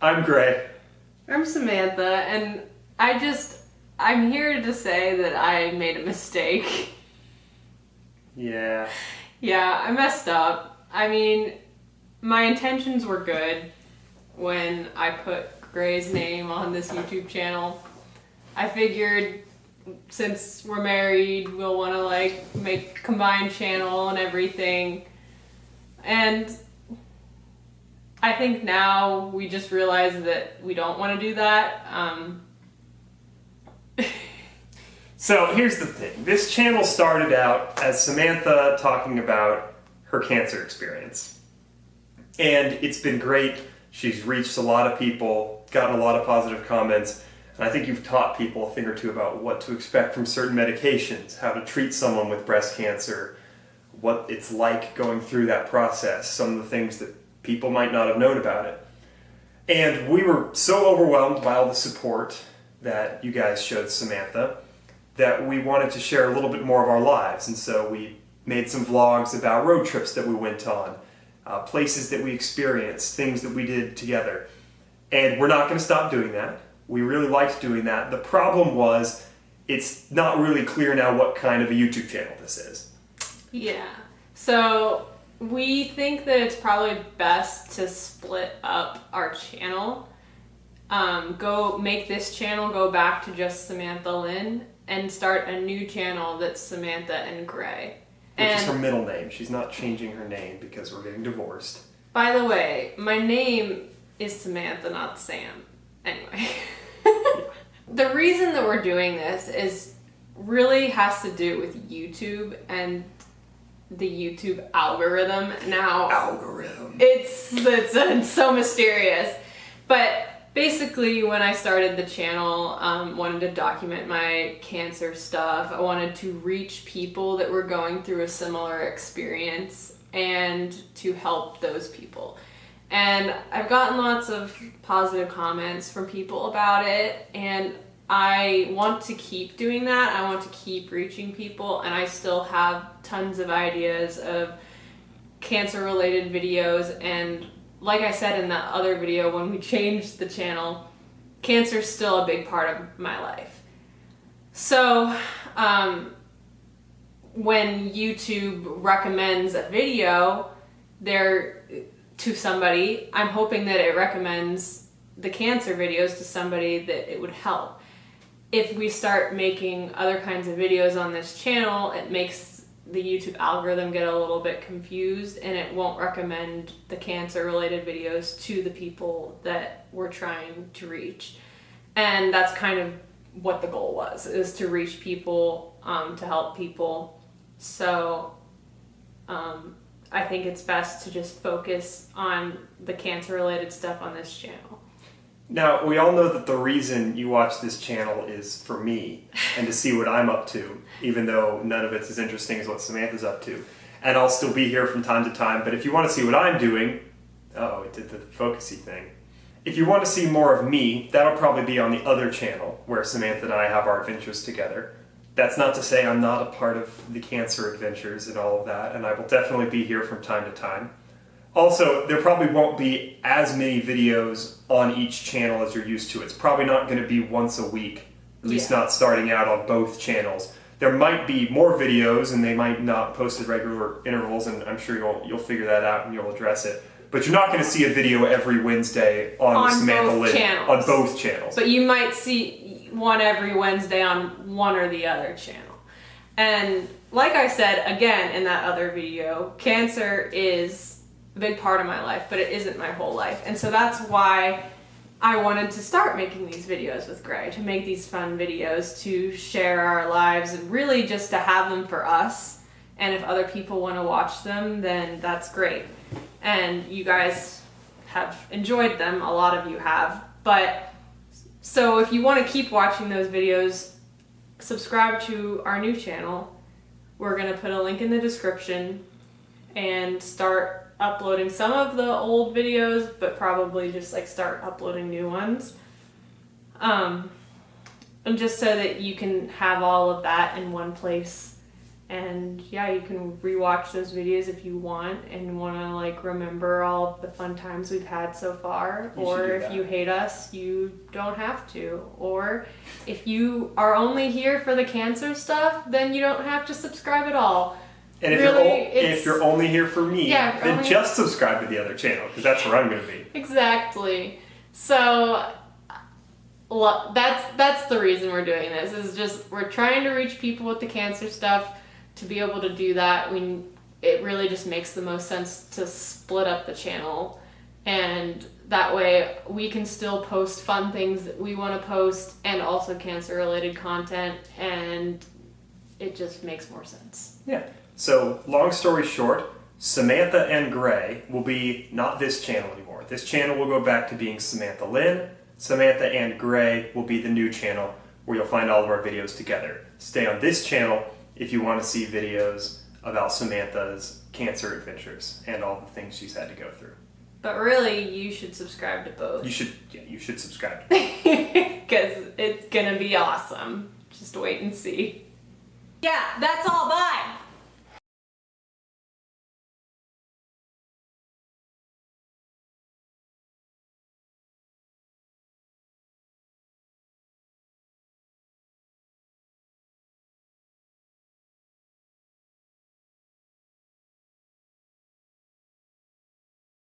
I'm Gray. I'm Samantha, and I just, I'm here to say that I made a mistake. Yeah. Yeah, I messed up. I mean, my intentions were good when I put Gray's name on this YouTube channel. I figured since we're married, we'll want to like make combined channel and everything. And I think now we just realize that we don't want to do that. Um, So here's the thing. This channel started out as Samantha talking about her cancer experience. And it's been great. She's reached a lot of people, gotten a lot of positive comments, and I think you've taught people a thing or two about what to expect from certain medications, how to treat someone with breast cancer, what it's like going through that process, some of the things that people might not have known about it. And we were so overwhelmed by all the support that you guys showed Samantha that we wanted to share a little bit more of our lives. And so we made some vlogs about road trips that we went on, uh, places that we experienced, things that we did together. And we're not going to stop doing that. We really liked doing that. The problem was it's not really clear now what kind of a YouTube channel this is. Yeah. So we think that it's probably best to split up our channel. Um, go make this channel go back to just Samantha Lynn and start a new channel that's Samantha and Gray. Which and is her middle name. She's not changing her name because we're getting divorced. by the way, my name is Samantha, not Sam. Anyway. the reason that we're doing this is really has to do with YouTube and the YouTube algorithm. Now, Algorithm. it's it's, it's so mysterious but basically when i started the channel um, wanted to document my cancer stuff i wanted to reach people that were going through a similar experience and to help those people and i've gotten lots of positive comments from people about it and i want to keep doing that i want to keep reaching people and i still have tons of ideas of cancer related videos and like I said in that other video when we changed the channel, cancer's still a big part of my life. So, um, when YouTube recommends a video there to somebody, I'm hoping that it recommends the cancer videos to somebody that it would help. If we start making other kinds of videos on this channel, it makes the YouTube algorithm get a little bit confused and it won't recommend the cancer related videos to the people that we're trying to reach. And that's kind of what the goal was, is to reach people, um, to help people. So um, I think it's best to just focus on the cancer related stuff on this channel. Now, we all know that the reason you watch this channel is for me and to see what I'm up to, even though none of it's as interesting as what Samantha's up to. And I'll still be here from time to time, but if you want to see what I'm doing, oh, it did the focusy thing. If you want to see more of me, that'll probably be on the other channel where Samantha and I have our adventures together. That's not to say I'm not a part of the cancer adventures and all of that, and I will definitely be here from time to time. Also, there probably won't be as many videos on each channel as you're used to. It's probably not going to be once a week, at least Yeah. not starting out on both channels. There might be more videos, and they might not post at regular intervals, and I'm sure you'll you'll figure that out and you'll address it. But you're not going to see a video every Wednesday on, On Samantha both Lynn channels. on both channels. But you might see one every Wednesday on one or the other channel. And like I said again in that other video, cancer is a big part of my life, but it isn't my whole life. And so that's why I wanted to start making these videos with Gray, to make these fun videos, to share our lives, and really just to have them for us. And if other people want to watch them, then that's great. And you guys have enjoyed them, a lot of you have. But so if you want to keep watching those videos, subscribe to our new channel. We're going to put a link in the description and start uploading some of the old videos, but probably just like start uploading new ones. Um, and just so that you can have all of that in one place And yeah, you can rewatch those videos if you want and want to like remember all the fun times we've had so far. You or if you hate us, you don't have to. Or if you are only here for the cancer stuff, then you don't have to subscribe at all. And if Really, you're if you're only here for me, Yeah, then only- just subscribe to the other channel because that's where I'm going to be. Exactly. So that's that's the reason we're doing this. Is just we're trying to reach people with the cancer stuff. To be able to do that, we it really just makes the most sense to split up the channel, and that way we can still post fun things that we want to post and also cancer related content, and it just makes more sense. Yeah. So, long story short, Samantha and Gray will be not this channel anymore. This channel will go back to being Samantha Lynn. Samantha and Gray will be the new channel where you'll find all of our videos together. Stay on this channel if you want to see videos about Samantha's cancer adventures and all the things she's had to go through. But really, you should subscribe to both. You should yeah, you should subscribe. Because it's gonna be awesome. Just wait and see. Yeah, that's all. Bye.